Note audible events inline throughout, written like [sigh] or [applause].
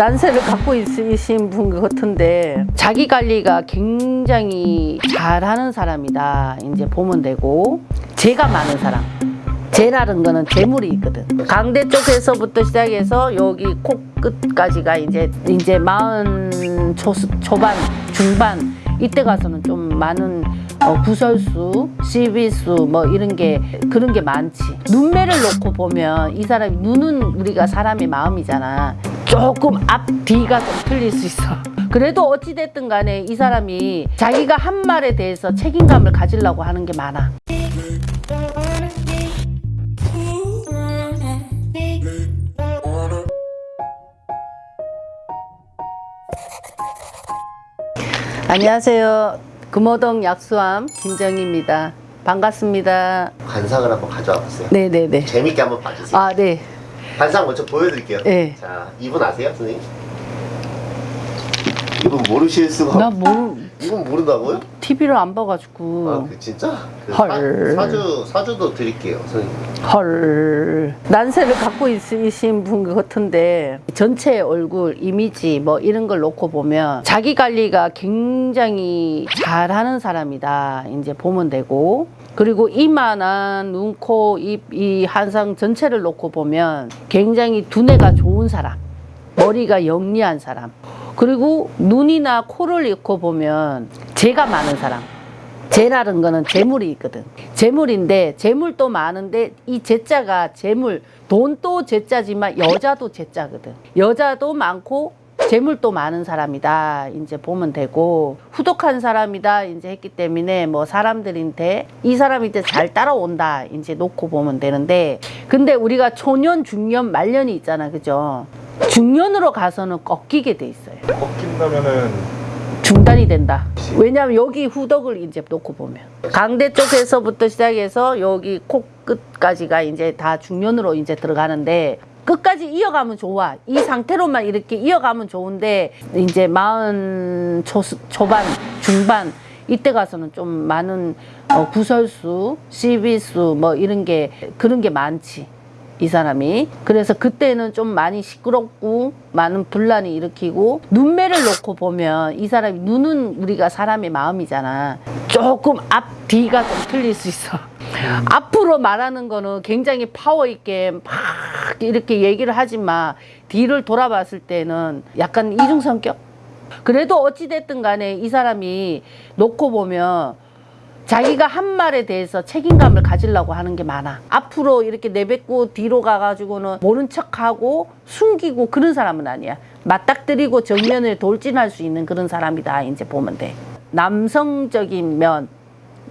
난세를 갖고 있으신 분 같은데 자기 관리가 굉장히 잘하는 사람이다. 이제 보면 되고. 재가 많은 사람. 재라는 거는 재물이 있거든. 강대 쪽에서부터 시작해서 여기 코끝까지가 이제 이제 마흔 초, 초반 중반. 이때 가서는 좀 많은 어, 구설수, 시비수 뭐 이런 게 그런 게 많지. 눈매를 놓고 보면 이 사람이 눈은 우리가 사람의 마음이잖아. 조금 앞 뒤가 좀 틀릴 수 있어. 그래도 어찌 됐든 간에 이 사람이 자기가 한 말에 대해서 책임감을 가지려고 하는 게 많아. 안녕하세요. 금호동 약수함 김정희입니다. 반갑습니다. 관상을 한번 가져와 봤어요. 네네네. 재밌게 한번 봐주세요. 아, 네. 관상 먼저 보여드릴게요. 네. 자, 이분 아세요, 선생님? 이분 모르실 수가 나 없... 모르, 이분 모른다고요? TV를 안 봐가지고. 아, 그 진짜? 그 헐. 사, 사주, 사주도 드릴게요, 선생님. 헐. 난세를 갖고 있으신 분 같은데 전체 얼굴, 이미지 뭐 이런 걸 놓고 보면 자기 관리가 굉장히 잘하는 사람이다. 이제 보면 되고. 그리고 이만한 눈, 코, 입, 이 한상 전체를 놓고 보면 굉장히 두뇌가 좋은 사람. 머리가 영리한 사람. 그리고 눈이나 코를 잃고 보면 재가 많은 사람. 재라는 거는 재물이 있거든. 재물인데 재물도 많은데 이 재자가 재물 돈도 재자지만 여자도 재자거든. 여자도 많고 재물도 많은 사람이다. 이제 보면 되고 후덕한 사람이다. 이제 했기 때문에 뭐 사람들한테 이 사람이 이제 잘 따라온다. 이제 놓고 보면 되는데 근데 우리가 초년, 중년, 말년이 있잖아. 그죠? 중년으로 가서는 꺾이게 돼 있어요. 꺾인다면은 중단이 된다. 왜냐하면 여기 후덕을 이제 놓고 보면 강대 쪽에서부터 시작해서 여기 코끝까지가 이제 다 중년으로 이제 들어가는데 끝까지 이어가면 좋아. 이 상태로만 이렇게 이어가면 좋은데 이제 마흔 초, 초반 중반 이때 가서는 좀 많은 어, 구설수, 시비수 뭐 이런 게 그런 게 많지. 이 사람이. 그래서 그때는 좀 많이 시끄럽고 많은 분란이 일으키고 눈매를 놓고 보면 이 사람이 눈은 우리가 사람의 마음이잖아. 조금 앞 뒤가 좀 틀릴 수 있어. 앞으로 말하는 거는 굉장히 파워 있게 막 이렇게 얘기를 하지만 뒤를 돌아봤을 때는 약간 이중 성격? 그래도 어찌 됐든 간에 이 사람이 놓고 보면 자기가 한 말에 대해서 책임감을 가지려고 하는 게 많아. 앞으로 이렇게 내뱉고 뒤로 가가지고는 모른 척하고 숨기고 그런 사람은 아니야. 맞닥뜨리고 정면을 돌진할 수 있는 그런 사람이다. 이제 보면 돼. 남성적인 면,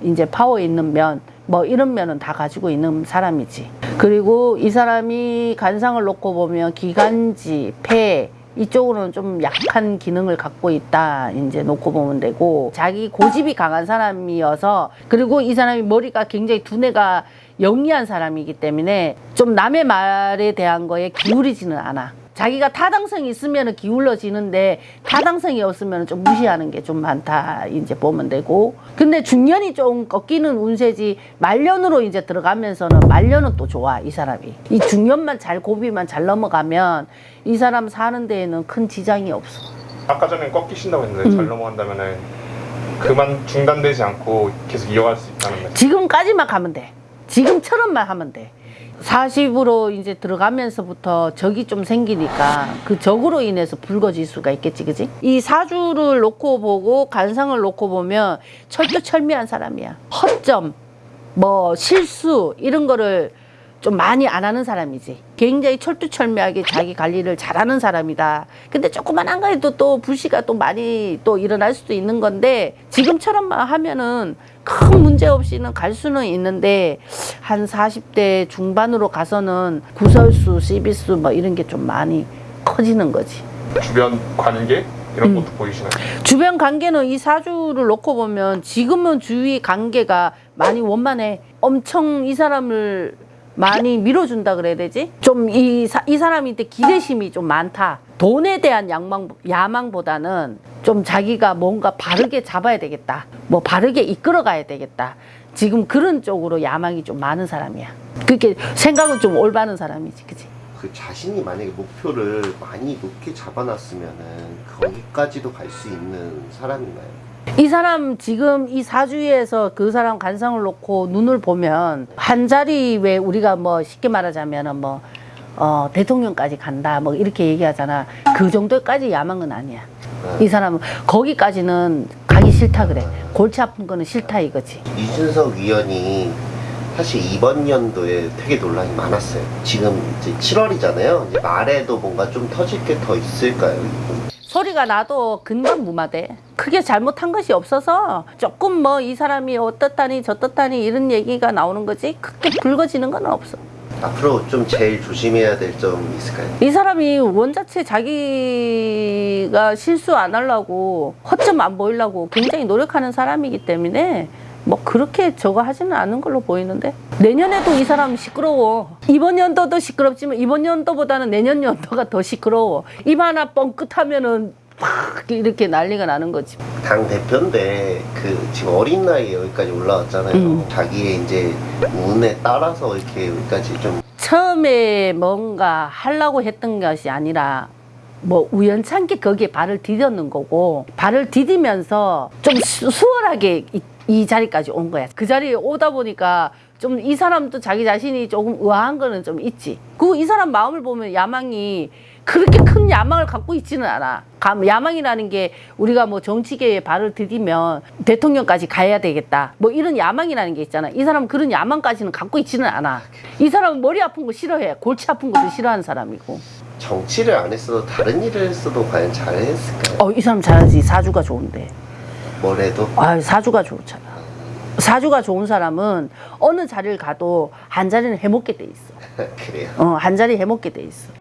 이제 파워 있는 면, 뭐 이런 면은 다 가지고 있는 사람이지. 그리고 이 사람이 간상을 놓고 보면 기관지, 폐, 이쪽으로는 좀 약한 기능을 갖고 있다 이제 놓고 보면 되고 자기 고집이 강한 사람이어서 그리고 이 사람이 머리가 굉장히 두뇌가 영리한 사람이기 때문에 좀 남의 말에 대한 거에 기울이지는 않아 자기가 타당성이 있으면 기울어지는데 타당성이 없으면 좀 무시하는 게 좀 많다 이제 보면 되고. 근데 중년이 좀 꺾이는 운세지 말년으로 이제 들어가면서는 말년은 또 좋아 이 사람이. 이 중년만 잘 고비만 잘 넘어가면 이 사람 사는 데에는 큰 지장이 없어. 아까 전에 꺾이신다고 했는데 음. 잘 넘어간다면은 그만 중단되지 않고 계속 이어갈 수 있다는 말씀. 지금까지만 가면 돼. 지금처럼만 하면 돼 40으로 이제 들어가면서부터 적이 좀 생기니까 그 적으로 인해서 붉어질 수가 있겠지, 그지? 이 사주를 놓고 보고 간상을 놓고 보면 철두철미한 사람이야. 허점, 뭐 실수 이런 거를 좀 많이 안 하는 사람이지. 굉장히 철두철미하게 자기 관리를 잘하는 사람이다. 근데 조그만한 거에도 또 불씨가 또 많이 또 일어날 수도 있는 건데 지금처럼만 하면은 큰 문제 없이는 갈 수는 있는데 한 40대 중반으로 가서는 구설수, 시비수 뭐 이런 게 좀 많이 커지는 거지. 주변 관계 이런 음. 것도 보이시나요? 주변 관계는 이 사주를 놓고 보면 지금은 주위 관계가 많이 원만해. 엄청 이 사람을 많이 밀어준다 그래야 되지? 좀 이 이 사람한테 기대심이 좀 많다. 돈에 대한 양망, 야망보다는 좀 자기가 뭔가 바르게 잡아야 되겠다. 뭐 바르게 이끌어 가야 되겠다. 지금 그런 쪽으로 야망이 좀 많은 사람이야. 그렇게 생각은 좀 올바른 사람이지, 그치? 그 자신이 만약에 목표를 많이 높게 잡아놨으면은 거기까지도 갈 수 있는 사람인가요? 이 사람 지금 이 사주에서 그 사람 관상을 놓고 눈을 보면 한 자리 왜 우리가 뭐 쉽게 말하자면은 뭐 어, 대통령까지 간다 뭐 이렇게 얘기하잖아. 그 정도까지 야망은 아니야. 이 사람은 거기까지는 가기 싫다 그래. 골치 아픈 거는 싫다 이거지. 이준석 위원이 사실 이번 연도에 되게 논란이 많았어요. 지금 이제 7월이잖아요. 이제 말에도 뭔가 좀 터질 게 더 있을까요? 소리가 나도 금방 무마돼. 크게 잘못한 것이 없어서 조금 뭐 이 사람이 어떻다니 저떻다니 이런 얘기가 나오는 거지 크게 붉어지는 건 없어. 앞으로 좀 제일 조심해야 될점 있을까요? 이 사람이 원자체 자기가 실수 안 하려고 허점 안 보이려고 굉장히 노력하는 사람이기 때문에 뭐 그렇게 저거 하지는 않은 걸로 보이는데 내년에도 이 사람 시끄러워 이번 연도도 시끄럽지만 이번 연도보다는 내년 연도가 더 시끄러워 입 하나 뻥끗하면은 팍 이렇게 난리가 나는 거지 당 대표인데 그 지금 어린 나이에 여기까지 올라왔잖아요. 음. 자기의 이제 운에 따라서 이렇게 여기까지 좀 처음에 뭔가 하려고 했던 것이 아니라 뭐 우연찮게 거기에 발을 디뎠는 거고 발을 디디면서 좀 수, 수월하게 이, 이 자리까지 온 거야. 그 자리에 오다 보니까 좀 이 사람도 자기 자신이 조금 의아한 거는 좀 있지. 그 이 사람 마음을 보면 야망이 그렇게 큰 야망을 갖고 있지는 않아. 감- 야망이라는 게 우리가 뭐 정치계에 발을 디디면 대통령까지 가야 되겠다. 뭐 이런 야망이라는 게 있잖아. 이 사람은 그런 야망까지는 갖고 있지는 않아. 이 사람은 머리 아픈 거 싫어해. 골치 아픈 것도 싫어하는 사람이고. 정치를 안 했어도 다른 일을 했어도 과연 잘했을까요? 어, 이 사람 잘하지. 사주가 좋은데. 뭘 해도 아, 사주가 좋잖아. 사주가 좋은 사람은 어느 자리를 가도 한 자리는 해먹게 돼 있어. [laughs] 그래요. 어, 한 자리 해먹게 돼 있어.